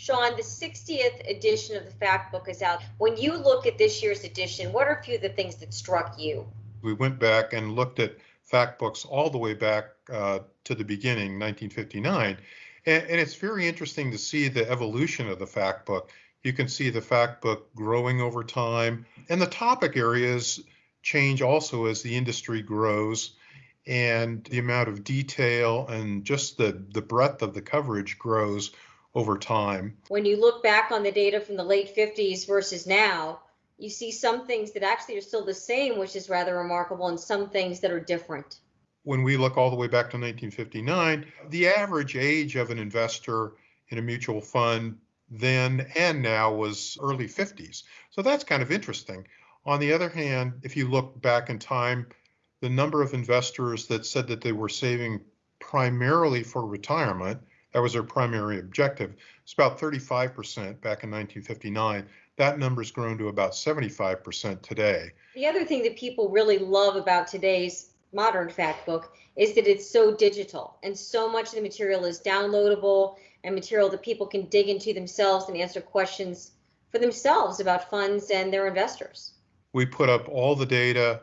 Sean, the 60th edition of the Fact Book is out. When you look at this year's edition, what are a few of the things that struck you? We went back and looked at fact books all the way back uh, to the beginning, 1959. And, and, it's very interesting to see the evolution of the fact book. You can see the fact book growing over time, and the topic areas change also as the industry grows and the amount of detail and just the, the breadth of the coverage grows over time. When you look back on the data from the late 50s versus now, you see some things that actually are still the same, which is rather remarkable, and some things that are different. When we look all the way back to 1959, the average age of an investor in a mutual fund then and now was early 50s. So that's kind of interesting. On the other hand, if you look back in time, the number of investors that said that they were saving primarily for retirement that was their primary objective. It's about 35% back in 1959. That number's grown to about 75% today. The other thing that people really love about today's modern fact book is that it's so digital and so much of the material is downloadable and material that people can dig into themselves and answer questions for themselves about funds and their investors. We put up all the data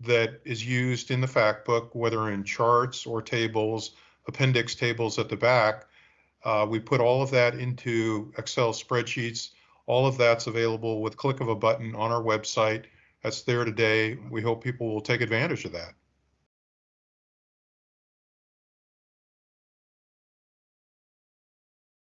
that is used in the fact book, whether in charts or tables appendix tables at the back. Uh, we put all of that into Excel spreadsheets. All of that's available with click of a button on our website. That's there today. We hope people will take advantage of that.